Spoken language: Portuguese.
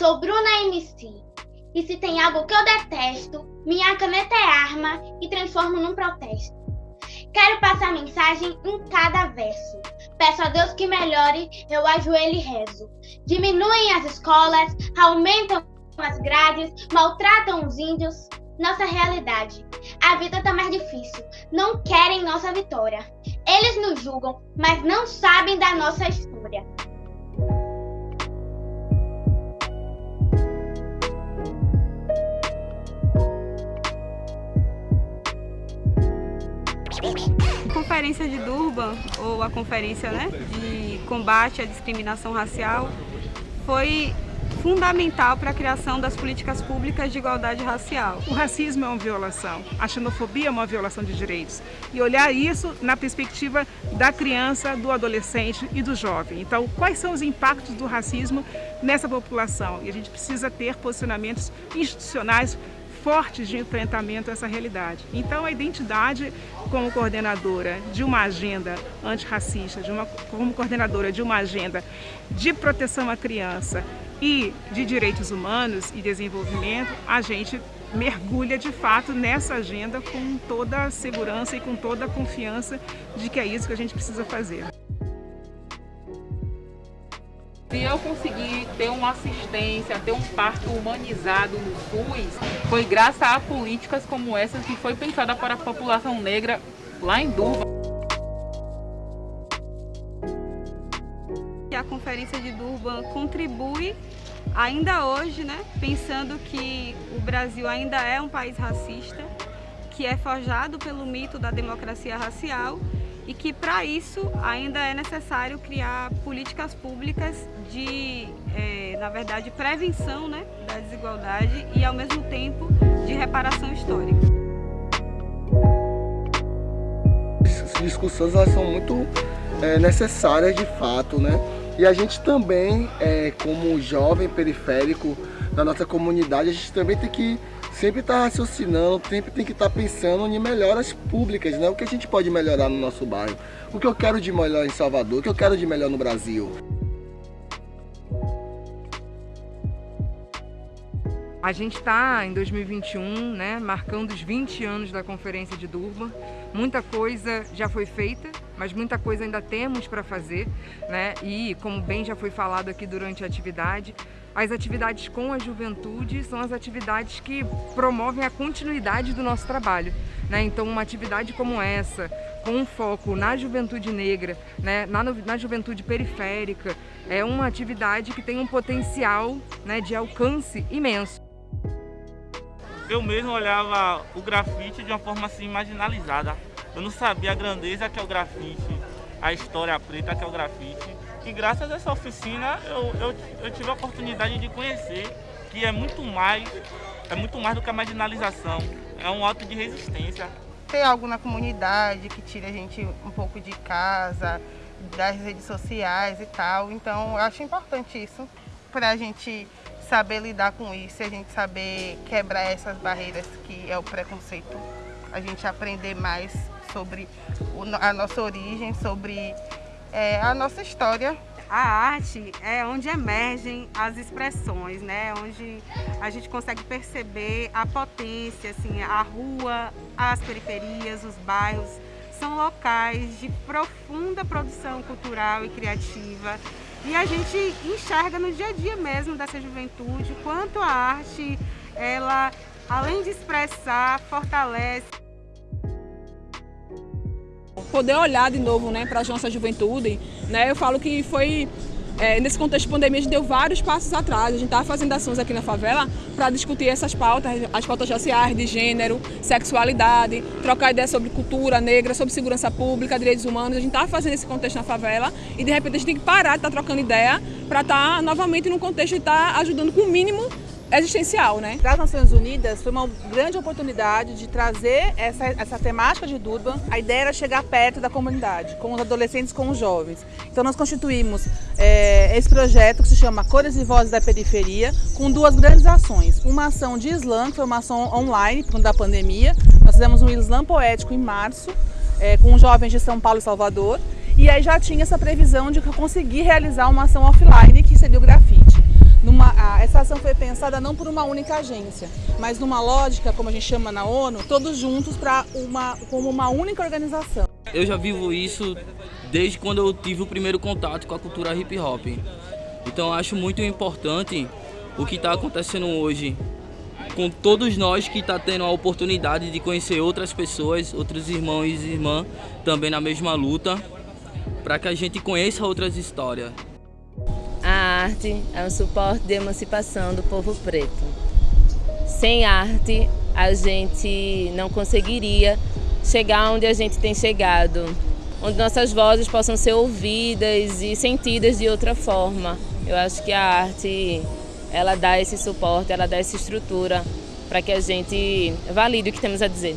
Sou Bruna MC. E se tem algo que eu detesto, minha caneta é arma e transformo num protesto. Quero passar mensagem em cada verso. Peço a Deus que melhore, eu ajoelho e rezo. Diminuem as escolas, aumentam as grades, maltratam os índios. Nossa realidade. A vida tá mais difícil. Não querem nossa vitória. Eles nos julgam, mas não sabem da nossa história. A Conferência de Durban, ou a Conferência né, de Combate à Discriminação Racial, foi fundamental para a criação das políticas públicas de igualdade racial. O racismo é uma violação, a xenofobia é uma violação de direitos. E olhar isso na perspectiva da criança, do adolescente e do jovem. Então, quais são os impactos do racismo nessa população? E a gente precisa ter posicionamentos institucionais fortes de enfrentamento a essa realidade. Então, a identidade como coordenadora de uma agenda antirracista, de uma, como coordenadora de uma agenda de proteção à criança e de direitos humanos e desenvolvimento, a gente mergulha de fato nessa agenda com toda a segurança e com toda a confiança de que é isso que a gente precisa fazer. Se eu conseguir ter uma assistência, ter um parto humanizado no SUS, foi graças a políticas como essas que foi pensada para a população negra lá em Durban. A Conferência de Durban contribui ainda hoje, né, pensando que o Brasil ainda é um país racista, que é forjado pelo mito da democracia racial e que para isso ainda é necessário criar políticas públicas de, é, na verdade, prevenção né, da desigualdade e ao mesmo tempo de reparação histórica. Essas discussões elas são muito é, necessárias de fato, né? E a gente também, é, como jovem periférico da nossa comunidade, a gente também tem que sempre estar tá raciocinando, sempre tem que estar tá pensando em melhoras públicas, né? O que a gente pode melhorar no nosso bairro, o que eu quero de melhor em Salvador, o que eu quero de melhor no Brasil. A gente está em 2021, né, marcando os 20 anos da Conferência de Durban. Muita coisa já foi feita, mas muita coisa ainda temos para fazer. Né? E, como bem já foi falado aqui durante a atividade, as atividades com a juventude são as atividades que promovem a continuidade do nosso trabalho. Né? Então, uma atividade como essa, com um foco na juventude negra, né? na, na juventude periférica, é uma atividade que tem um potencial né, de alcance imenso eu mesmo olhava o grafite de uma forma assim marginalizada. Eu não sabia a grandeza que é o grafite, a história preta que é o grafite. E graças a essa oficina eu, eu, eu tive a oportunidade de conhecer que é muito mais, é muito mais do que a marginalização. É um ato de resistência. Ter algo na comunidade que tire a gente um pouco de casa, das redes sociais e tal. Então eu acho importante isso para a gente saber lidar com isso, a gente saber quebrar essas barreiras que é o preconceito, a gente aprender mais sobre a nossa origem, sobre é, a nossa história. A arte é onde emergem as expressões, né? onde a gente consegue perceber a potência, assim, a rua, as periferias, os bairros, são locais de profunda produção cultural e criativa e a gente enxerga no dia a dia mesmo dessa juventude quanto a arte, ela, além de expressar, fortalece. Poder olhar de novo né, para a nossa juventude, né, eu falo que foi é, nesse contexto de pandemia, a gente deu vários passos atrás. A gente estava fazendo ações aqui na favela para discutir essas pautas, as pautas sociais, de gênero, sexualidade, trocar ideias sobre cultura negra, sobre segurança pública, direitos humanos. A gente estava fazendo esse contexto na favela e, de repente, a gente tem que parar de estar tá trocando ideia para estar tá, novamente no contexto de estar tá ajudando com o mínimo existencial, né? Para as Nações Unidas foi uma grande oportunidade de trazer essa, essa temática de Durban. A ideia era chegar perto da comunidade, com os adolescentes, com os jovens. Então nós constituímos é, esse projeto que se chama Cores e Vozes da Periferia, com duas grandes ações. Uma ação de slam, que foi uma ação online, por conta da pandemia. Nós fizemos um slam poético em março, é, com jovens de São Paulo e Salvador. E aí já tinha essa previsão de conseguir realizar uma ação offline, que seria o grafite. Uma, essa ação foi pensada não por uma única agência, mas numa lógica, como a gente chama na ONU, todos juntos para uma, como uma única organização. Eu já vivo isso desde quando eu tive o primeiro contato com a cultura hip hop. Então acho muito importante o que está acontecendo hoje com todos nós que está tendo a oportunidade de conhecer outras pessoas, outros irmãos e irmãs também na mesma luta, para que a gente conheça outras histórias. Arte é um suporte de emancipação do povo preto. Sem arte, a gente não conseguiria chegar onde a gente tem chegado, onde nossas vozes possam ser ouvidas e sentidas de outra forma. Eu acho que a arte, ela dá esse suporte, ela dá essa estrutura para que a gente valide o que temos a dizer.